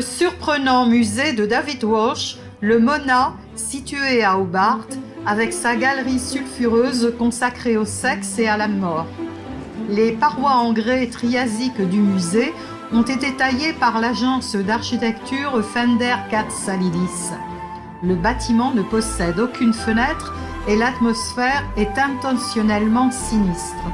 Le surprenant musée de David Walsh, le Mona, situé à Hobart, avec sa galerie sulfureuse consacrée au sexe et à la mort. Les parois en grès triasique du musée ont été taillées par l'agence d'architecture Fender Katz-Salidis. Le bâtiment ne possède aucune fenêtre et l'atmosphère est intentionnellement sinistre.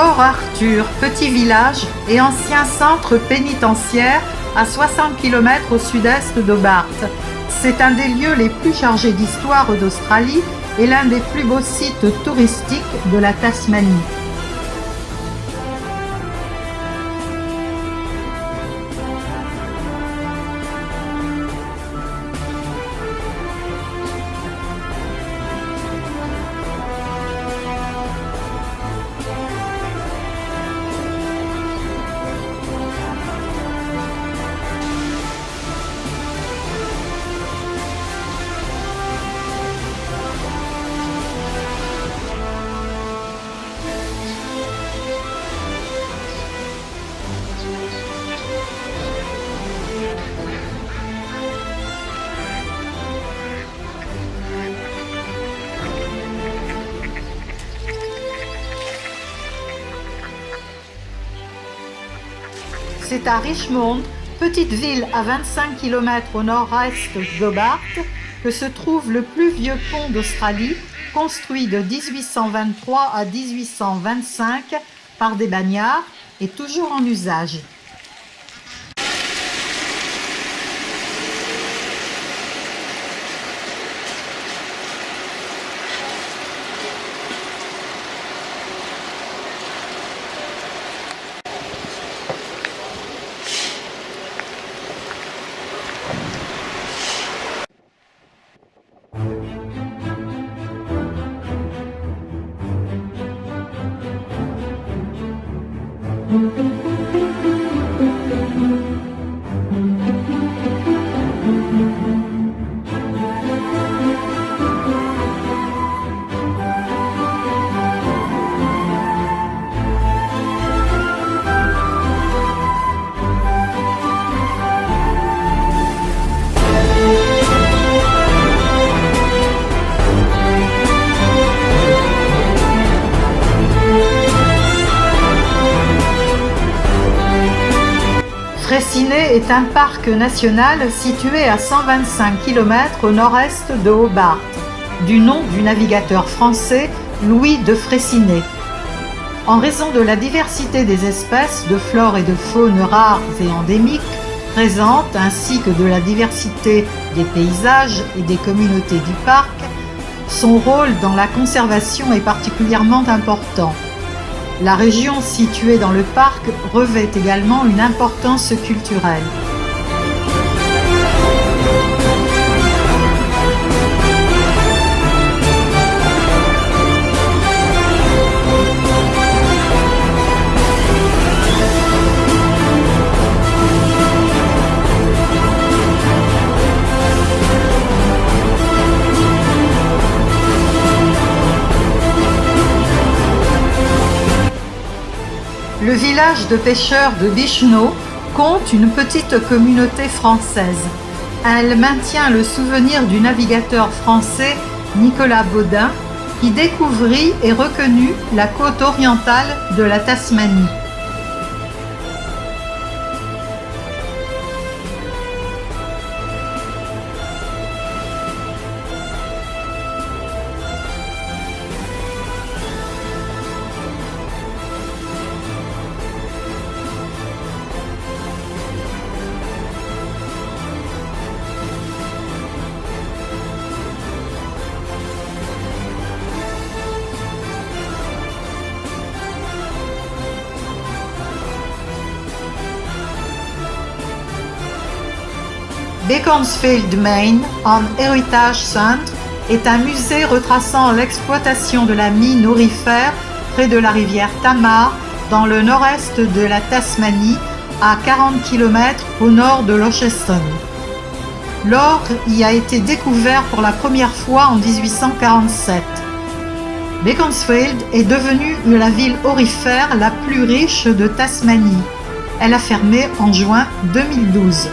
Port Arthur, petit village et ancien centre pénitentiaire à 60 km au sud-est d'Hobart. C'est un des lieux les plus chargés d'histoire d'Australie et l'un des plus beaux sites touristiques de la Tasmanie. C'est à Richmond, petite ville à 25 km au nord-est d'Hobart, que se trouve le plus vieux pont d'Australie, construit de 1823 à 1825 par des bagnards et toujours en usage. Música un parc national situé à 125 km au nord-est de Hobart, du nom du navigateur français Louis de Fraissinet. En raison de la diversité des espèces de flore et de faune rares et endémiques présentes, ainsi que de la diversité des paysages et des communautés du parc, son rôle dans la conservation est particulièrement important. La région située dans le parc revêt également une importance culturelle. Village de pêcheurs de Bichno compte une petite communauté française. Elle maintient le souvenir du navigateur français Nicolas Baudin qui découvrit et reconnut la côte orientale de la Tasmanie. Beaconsfield Main, en Heritage Centre, est un musée retraçant l'exploitation de la mine aurifère près de la rivière Tamar, dans le nord-est de la Tasmanie, à 40 km au nord de Launceston. L'or y a été découvert pour la première fois en 1847. Beaconsfield est devenue la ville aurifère la plus riche de Tasmanie. Elle a fermé en juin 2012.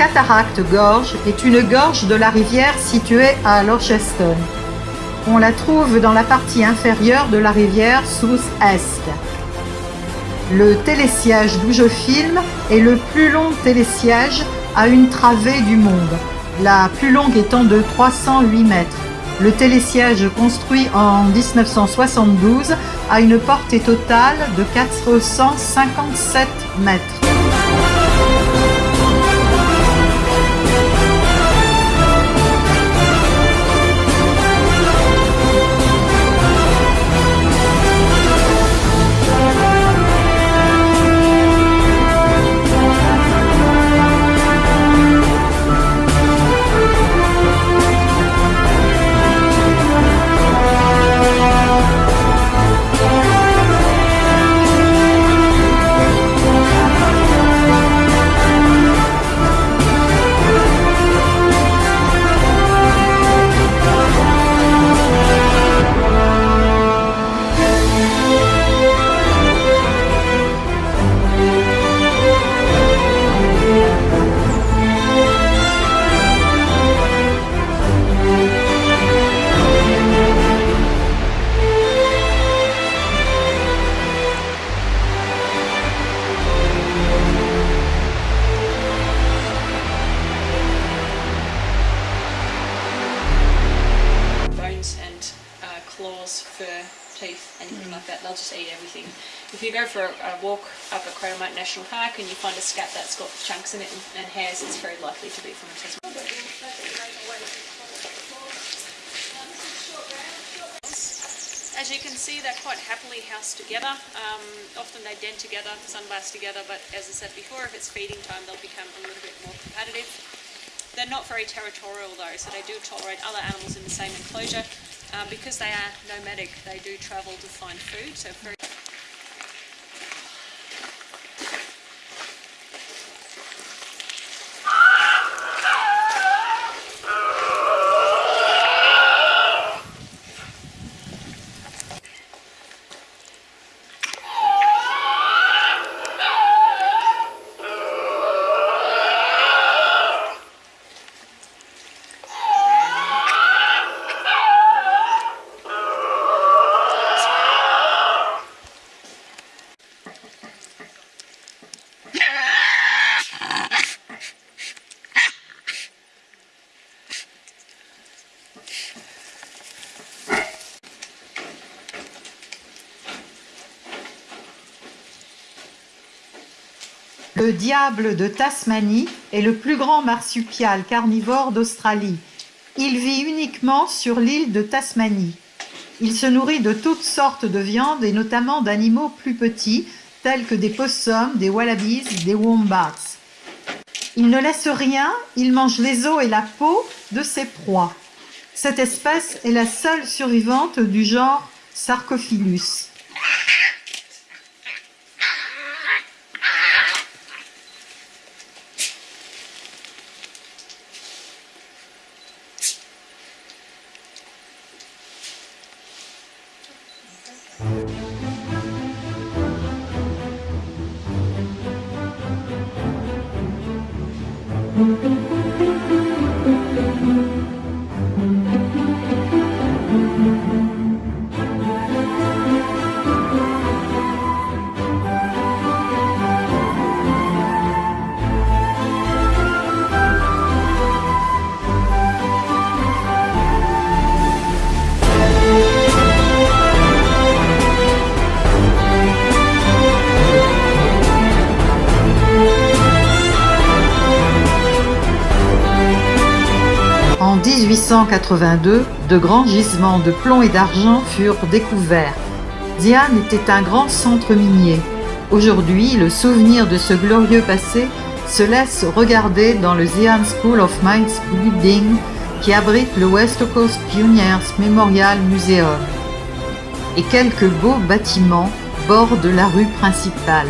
Cataracte gorge est une gorge de la rivière située à Launceston. On la trouve dans la partie inférieure de la rivière South-Est. Le télésiège d'où je filme est le plus long télésiège à une travée du monde, la plus longue étant de 308 mètres. Le télésiège construit en 1972 a une portée totale de 457 mètres. For a, walk up at Cradlemount National Park and you find a scat that's got chunks in it and, and hairs, it's very likely to be from a Tasmanian. As you can see, they're quite happily housed together. Um, often they den together, sunbath together, but as I said before, if it's feeding time, they'll become a little bit more competitive. They're not very territorial though, so they do tolerate other animals in the same enclosure. Um, because they are nomadic, they do travel to find food. So Le diable de Tasmanie est le plus grand marsupial carnivore d'Australie. Il vit uniquement sur l'île de Tasmanie. Il se nourrit de toutes sortes de viandes et notamment d'animaux plus petits tels que des possums, des wallabies, des wombats. Il ne laisse rien, il mange les os et la peau de ses proies. Cette espèce est la seule survivante du genre Sarcophilus. 1882, de grands gisements de plomb et d'argent furent découverts. Diane était un grand centre minier. Aujourd'hui, le souvenir de ce glorieux passé se laisse regarder dans le Zion School of Mines Building qui abrite le West Coast Pioneers Memorial Museum. Et quelques beaux bâtiments bordent la rue principale.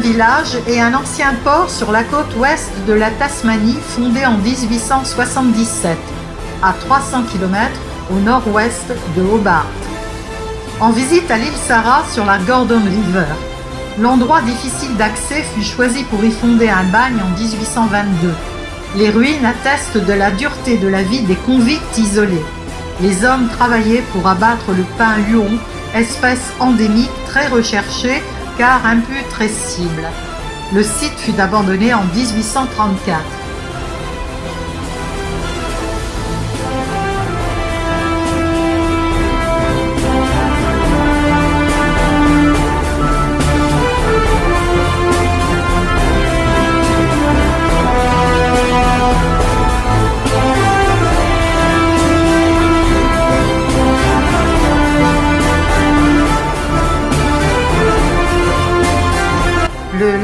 Village et un ancien port sur la côte ouest de la Tasmanie fondé en 1877, à 300 km au nord-ouest de Hobart. En visite à l'île Sarah sur la Gordon River. L'endroit difficile d'accès fut choisi pour y fonder un bagne en 1822. Les ruines attestent de la dureté de la vie des convicts isolés. Les hommes travaillaient pour abattre le pain huon, espèce endémique très recherchée car imputrescible. Le site fut abandonné en 1834.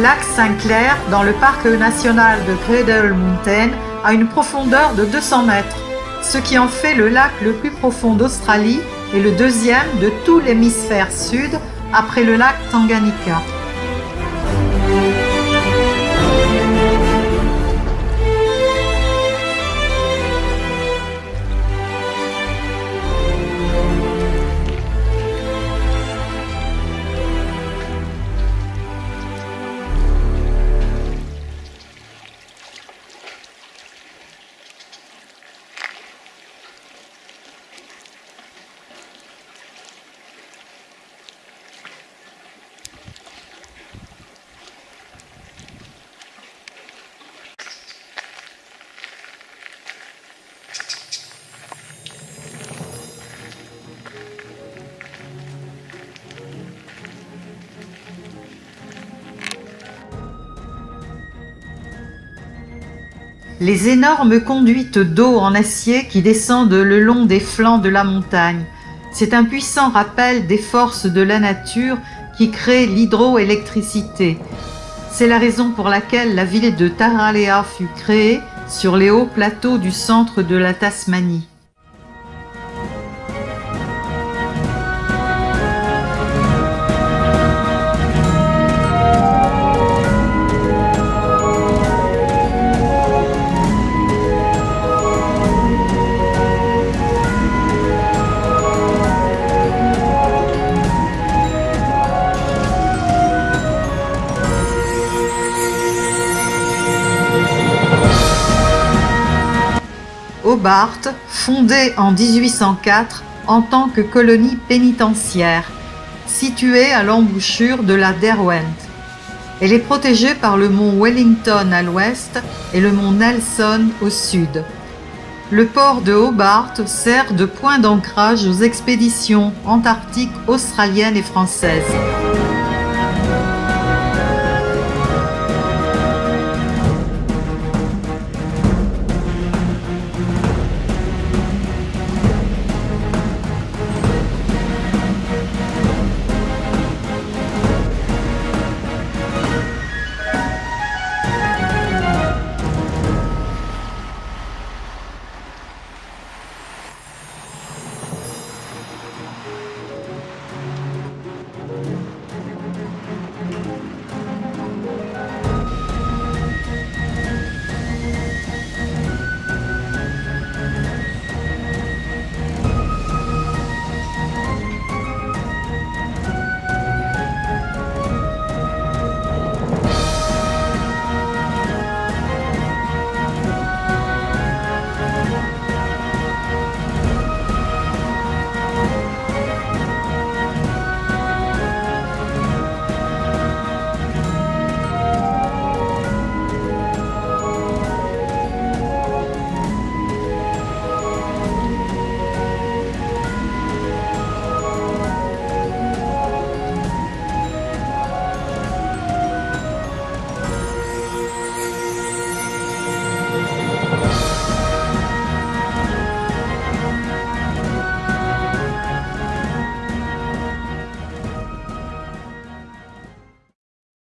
Lac Saint-Clair, dans le parc national de Cradle Mountain, a une profondeur de 200 mètres, ce qui en fait le lac le plus profond d'Australie et le deuxième de tout l'hémisphère sud après le lac Tanganyika. Les énormes conduites d'eau en acier qui descendent le long des flancs de la montagne. C'est un puissant rappel des forces de la nature qui crée l'hydroélectricité. C'est la raison pour laquelle la ville de Taralea fut créée sur les hauts plateaux du centre de la Tasmanie. Hobart, fondée en 1804 en tant que colonie pénitentiaire, située à l'embouchure de la Derwent. Elle est protégée par le mont Wellington à l'ouest et le mont Nelson au sud. Le port de Hobart sert de point d'ancrage aux expéditions antarctiques australiennes et françaises.